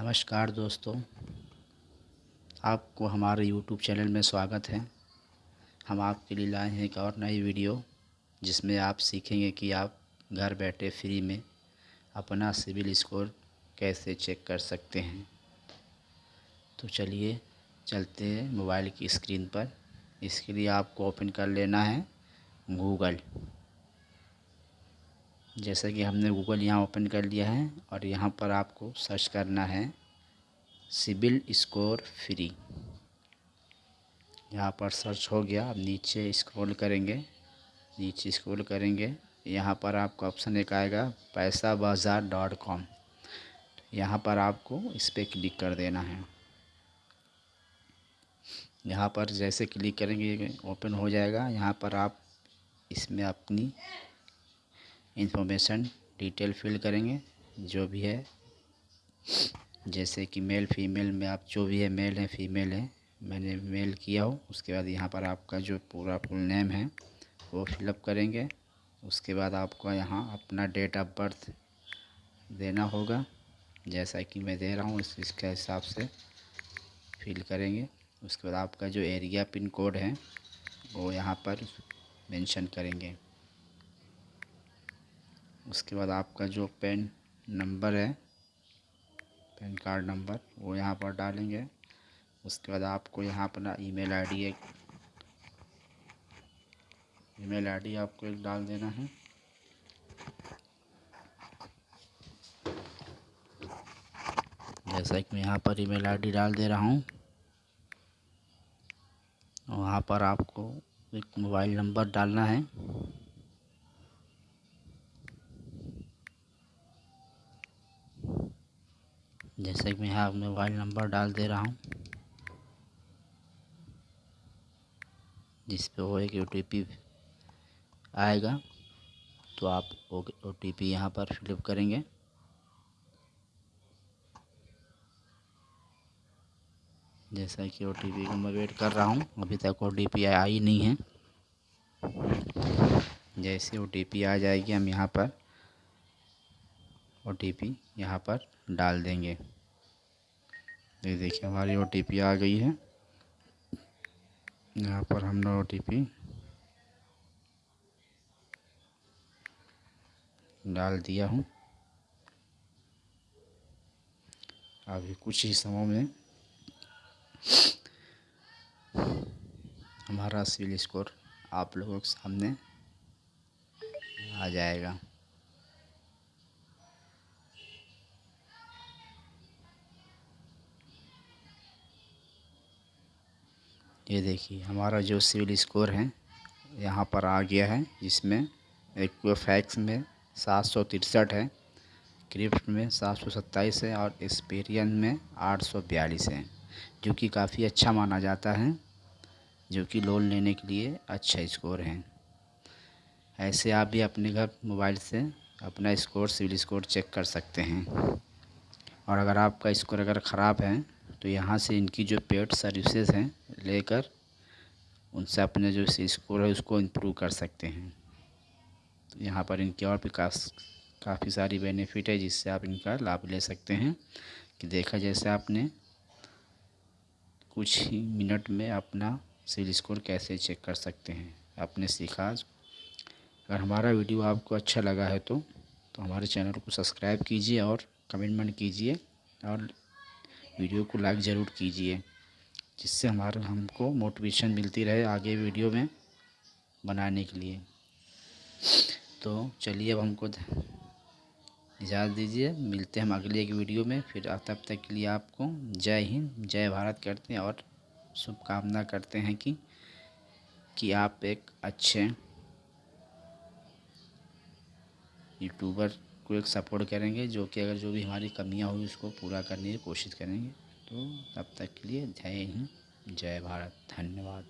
नमस्कार दोस्तों, आपको हमारे YouTube चैनल में स्वागत है। हम आपके लिए लाए हैं एक और नई वीडियो, जिसमें आप सीखेंगे कि आप घर बैठे फ्री में अपना सिविल स्कोर कैसे चेक कर सकते हैं। तो चलिए चलते हैं मोबाइल की स्क्रीन पर। इसके लिए आपको ओपन कर लेना है गूगल। जैसे कि हमने गूगल यहाँ ओपन कर लिया है और यहाँ पर आपको सर्च करना है सिबिल स्कोर फ्री। यहाँ पर सर्च हो गया, अब नीचे स्क्रॉल करेंगे, नीचे स्क्रॉल करेंगे, यहाँ पर आपको ऑप्शन एक आएगा पैसा बाज़ार डॉट कॉम। यहाँ पर आपको इस पर क्लिक कर देना है। यहाँ पर जैसे क्लिक करेंगे ओपन हो जाएगा। यहाँ पर आप इसमें अपनी इंफॉर्मेशन डिटेल फिल करेंगे, जो भी है। जैसे कि मेल, फीमेल में आप जो भी है, मेल है, फीमेल है, मैंने मेल किया हो, उसके बाद यहाँ पर आपका जो पूरा फुल नेम है, वो फिलअप करेंगे। उसके बाद आपको यहाँ अपना डेट ऑफ़ बर्थ देना होगा, जैसा कि मैं दे रहा हूँ, इस, इसके हिसाब से फिल करेंगे। उसके बाद आपका जो एरिया पिन कोड है, वो यहाँ पर मेंशन करेंगे। उसके बाद आपका जो पेन नंबर है, पैन कार्ड नंबर, वो यहाँ पर डालेंगे। उसके बाद आपको यहाँ अपना ईमेल आईडी एक, ईमेल आईडी आपको एक डाल देना है। जैसा कि मैं यहाँ पर ईमेल आईडी डाल दे रहा हूँ। वहाँ पर आपको एक मोबाइल नंबर डालना है। जैसे कि मैं यहाँ मोबाइल नंबर डाल दे रहा हूँ, जिस पे वो एक ओ टी पी आएगा तो आप ओ टी पी यहाँ पर फिलअप करेंगे। जैसा कि ओ टी पी को मैं वेट कर रहा हूँ, अभी तक ओ टी पी आई नहीं है। जैसे ओ टी पी आ जाएगी, हम यहाँ पर ओ टी यहाँ पर डाल देंगे। ये देखिए, हमारी ओ टी पी आ गई है। यहाँ पर हमने ओ टी पी डाल दिया हूँ। अभी कुछ ही समय में हमारा सिविल स्कोर आप लोगों के सामने आ जाएगा। ये देखिए, हमारा जो सिविल स्कोर है, यहाँ पर आ गया है, जिसमें एक फैक्स में सात सौ तिरसठ है, क्रिप्ट में सात सौ सत्ताईस है और एक्सपीरियन में आठ सौ बयालीस है, जो कि काफ़ी अच्छा माना जाता है, जो कि लोन लेने के लिए अच्छा स्कोर है। ऐसे आप भी अपने घर मोबाइल से अपना स्कोर, सिविल स्कोर चेक कर सकते हैं। और अगर आपका स्कोर अगर ख़राब है तो यहाँ से इनकी जो पेड सर्विसेज़ हैं लेकर उनसे अपने जो स्कोर है उसको इम्प्रूव कर सकते हैं। तो यहाँ पर इनके और भी काफ़ी सारी बेनिफिट है जिससे आप इनका लाभ ले सकते हैं। कि देखा जैसे आपने कुछ ही मिनट में अपना सिविल स्कोर कैसे चेक कर सकते हैं। आपने सीखा अगर हमारा वीडियो आपको अच्छा लगा है तो तो हमारे चैनल को सब्सक्राइब कीजिए और कमेंटमेंट कीजिए और वीडियो को लाइक ज़रूर कीजिए, जिससे हमारा, हमको मोटिवेशन मिलती रहे आगे वीडियो में बनाने के लिए। तो चलिए अब हमको इजाज़त दीजिए, मिलते हैं हम अगले एक वीडियो में। फिर तब तक के लिए आपको जय हिंद, जय भारत करते हैं और शुभकामना करते हैं कि कि आप एक अच्छे यूट्यूबर को एक सपोर्ट करेंगे, जो कि अगर जो भी हमारी कमियाँ हुई उसको पूरा करने की कोशिश करेंगे। तो तब तक के लिए जय हिंद, जय भारत, धन्यवाद।